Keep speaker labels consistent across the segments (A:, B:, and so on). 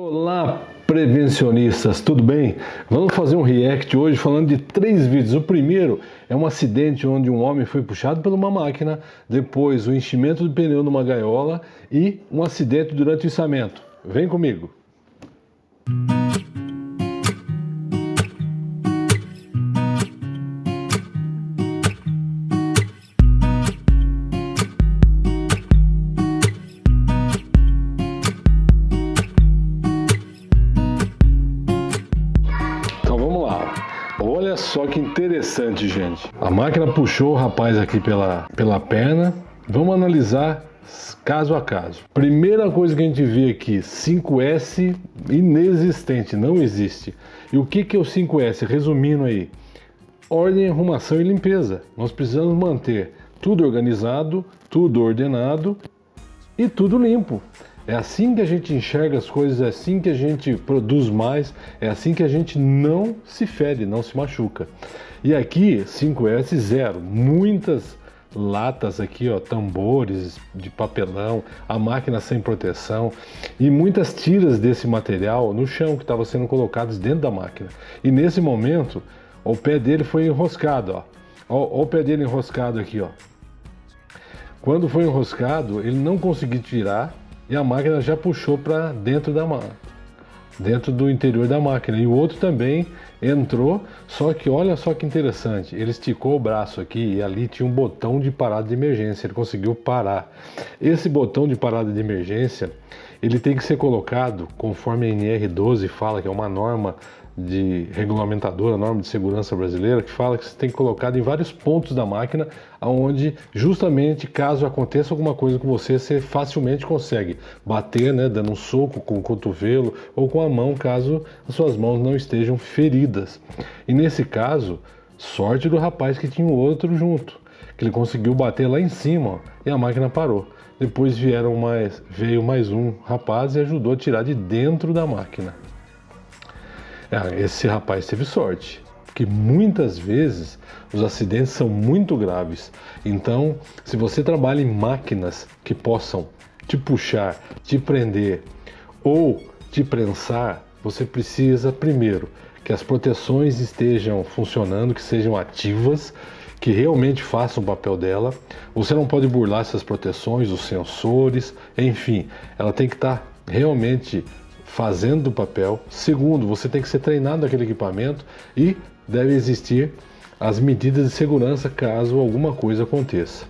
A: Olá, prevencionistas, tudo bem? Vamos fazer um react hoje falando de três vídeos. O primeiro é um acidente onde um homem foi puxado por uma máquina, depois o enchimento do pneu numa gaiola e um acidente durante o içamento. Vem comigo! Só que interessante, gente. A máquina puxou o rapaz aqui pela, pela perna. Vamos analisar caso a caso. Primeira coisa que a gente vê aqui, 5S inexistente, não existe. E o que, que é o 5S? Resumindo aí, ordem, arrumação e limpeza. Nós precisamos manter tudo organizado, tudo ordenado e tudo limpo. É assim que a gente enxerga as coisas, é assim que a gente produz mais, é assim que a gente não se fere, não se machuca. E aqui 5S zero, muitas latas aqui, ó, tambores de papelão, a máquina sem proteção e muitas tiras desse material no chão que estavam sendo colocados dentro da máquina. E nesse momento, o pé dele foi enroscado, ó. Ó, ó o pé dele enroscado aqui, ó. Quando foi enroscado, ele não conseguiu tirar e a máquina já puxou para dentro da dentro do interior da máquina. E o outro também entrou, só que olha só que interessante, ele esticou o braço aqui e ali tinha um botão de parada de emergência, ele conseguiu parar. Esse botão de parada de emergência, ele tem que ser colocado conforme a NR12 fala, que é uma norma de regulamentadora, norma de segurança brasileira, que fala que você tem que colocar em vários pontos da máquina, onde justamente caso aconteça alguma coisa com você, você facilmente consegue bater, né, dando um soco com o cotovelo ou com a mão, caso as suas mãos não estejam feridas. E nesse caso, sorte do rapaz que tinha o outro junto, que ele conseguiu bater lá em cima ó, e a máquina parou. Depois vieram mais, veio mais um rapaz e ajudou a tirar de dentro da máquina. Ah, esse rapaz teve sorte, porque muitas vezes os acidentes são muito graves. Então, se você trabalha em máquinas que possam te puxar, te prender ou te prensar, você precisa primeiro que as proteções estejam funcionando, que sejam ativas, que realmente façam o papel dela. Você não pode burlar essas proteções, os sensores, enfim, ela tem que estar realmente fazendo o papel. Segundo, você tem que ser treinado naquele equipamento e deve existir as medidas de segurança caso alguma coisa aconteça.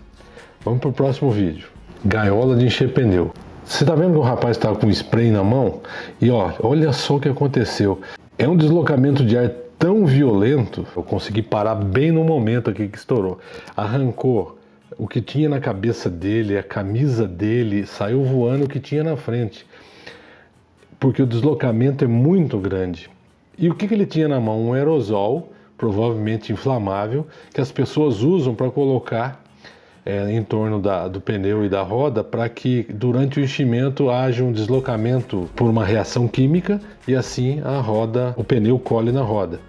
A: Vamos para o próximo vídeo. Gaiola de encher pneu. Você está vendo que o rapaz estava com spray na mão? E ó, olha só o que aconteceu. É um deslocamento de ar tão violento, eu consegui parar bem no momento aqui que estourou. Arrancou o que tinha na cabeça dele, a camisa dele, saiu voando o que tinha na frente porque o deslocamento é muito grande. E o que, que ele tinha na mão? Um aerosol, provavelmente inflamável, que as pessoas usam para colocar é, em torno da, do pneu e da roda para que durante o enchimento haja um deslocamento por uma reação química e assim a roda, o pneu colhe na roda.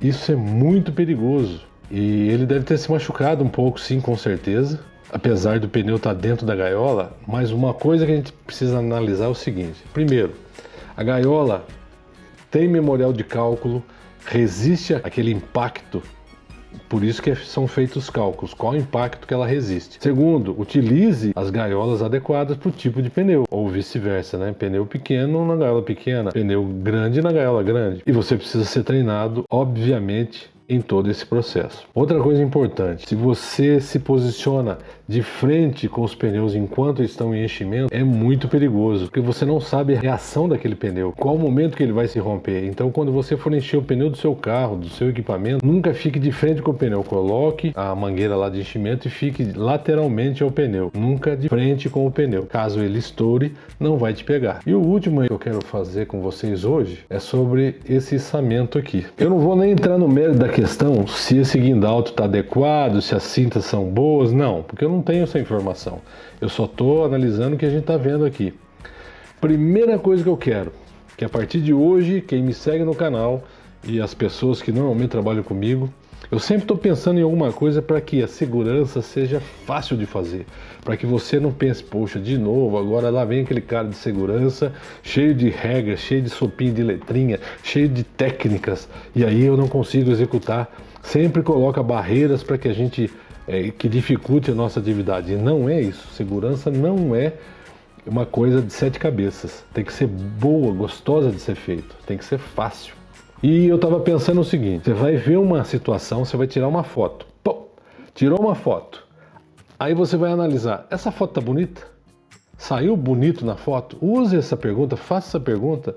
A: Isso é muito perigoso e ele deve ter se machucado um pouco, sim, com certeza, apesar do pneu estar tá dentro da gaiola. Mas uma coisa que a gente precisa analisar é o seguinte: primeiro, a gaiola tem memorial de cálculo, resiste àquele impacto, por isso que são feitos os cálculos, qual o impacto que ela resiste. Segundo, utilize as gaiolas adequadas para o tipo de pneu, ou vice-versa, né? Pneu pequeno na gaiola pequena, pneu grande na gaiola grande. E você precisa ser treinado, obviamente, em todo esse processo. Outra coisa importante, se você se posiciona de frente com os pneus enquanto estão em enchimento, é muito perigoso, porque você não sabe a reação daquele pneu, qual o momento que ele vai se romper. Então, quando você for encher o pneu do seu carro, do seu equipamento, nunca fique de frente com o pneu, coloque a mangueira lá de enchimento e fique lateralmente ao pneu, nunca de frente com o pneu. Caso ele estoure, não vai te pegar. E o último que eu quero fazer com vocês hoje é sobre esse içamento aqui. Eu não vou nem entrar no mérito da questão se esse guindalto está adequado, se as cintas são boas, não, porque eu não tenho essa informação. Eu só estou analisando o que a gente está vendo aqui. Primeira coisa que eu quero, que a partir de hoje, quem me segue no canal e as pessoas que normalmente trabalham comigo, Eu sempre estou pensando em alguma coisa para que a segurança seja fácil de fazer, para que você não pense, poxa, de novo, agora lá vem aquele cara de segurança, cheio de regras, cheio de sopinho de letrinha, cheio de técnicas, e aí eu não consigo executar. Sempre coloca barreiras para que a gente é, que dificulte a nossa atividade. E não é isso. Segurança não é uma coisa de sete cabeças. Tem que ser boa, gostosa de ser feito. Tem que ser fácil. E eu estava pensando o seguinte: você vai ver uma situação, você vai tirar uma foto. Pô, tirou uma foto. Aí você vai analisar: essa foto tá bonita? Saiu bonito na foto? Use essa pergunta, faça essa pergunta.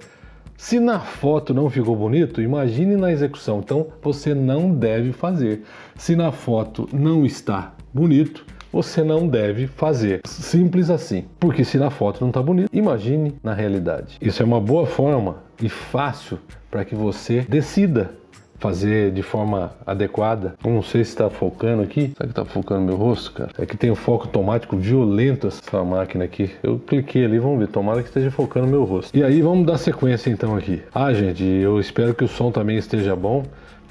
A: Se na foto não ficou bonito, imagine na execução. Então você não deve fazer. Se na foto não está bonito, você não deve fazer. Simples assim. Porque se na foto não está bonito, imagine na realidade. Isso é uma boa forma e fácil para que você decida fazer de forma adequada. Eu não sei se está focando aqui. Será que está focando meu rosto, cara? É que tem um foco automático violento essa máquina aqui. Eu cliquei ali, vamos ver. Tomara que esteja focando meu rosto. E aí vamos dar sequência então aqui. Ah, gente, eu espero que o som também esteja bom.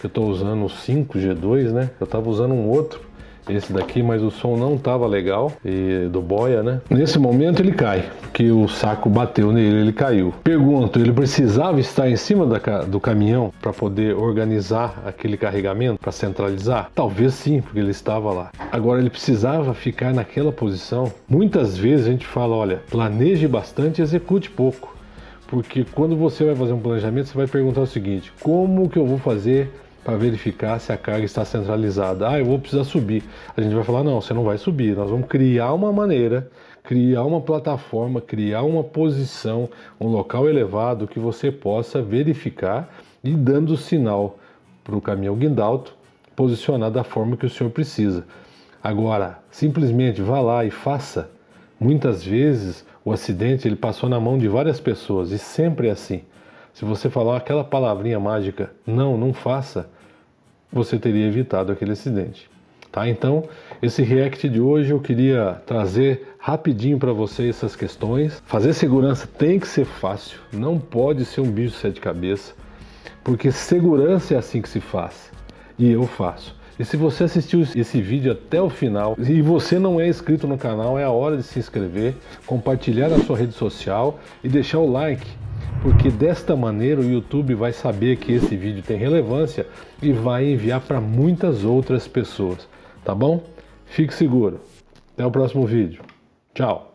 A: Eu estou usando o 5G2, né? Eu estava usando um outro esse daqui, mas o som não estava legal e do boia, né? Nesse momento ele cai, porque o saco bateu nele, ele caiu. Pergunto, ele precisava estar em cima da, do caminhão para poder organizar aquele carregamento, para centralizar? Talvez sim, porque ele estava lá. Agora ele precisava ficar naquela posição. Muitas vezes a gente fala, olha, planeje bastante, execute pouco. Porque quando você vai fazer um planejamento, você vai perguntar o seguinte: como que eu vou fazer para verificar se a carga está centralizada. Ah, eu vou precisar subir. A gente vai falar: não, você não vai subir. Nós vamos criar uma maneira, criar uma plataforma, criar uma posição, um local elevado que você possa verificar e dando sinal para o caminhão guindalto posicionar da forma que o senhor precisa. Agora, simplesmente vá lá e faça. Muitas vezes o acidente ele passou na mão de várias pessoas e sempre é assim. Se você falar aquela palavrinha mágica, não, não faça, você teria evitado aquele acidente. Tá? Então, esse react de hoje eu queria trazer rapidinho para vocês essas questões. Fazer segurança tem que ser fácil, não pode ser um bicho de sete cabeças, porque segurança é assim que se faz. E eu faço. E se você assistiu esse vídeo até o final e você não é inscrito no canal, é a hora de se inscrever, compartilhar na sua rede social e deixar o like porque desta maneira o YouTube vai saber que esse vídeo tem relevância e vai enviar para muitas outras pessoas, tá bom? Fique seguro. Até o próximo vídeo. Tchau.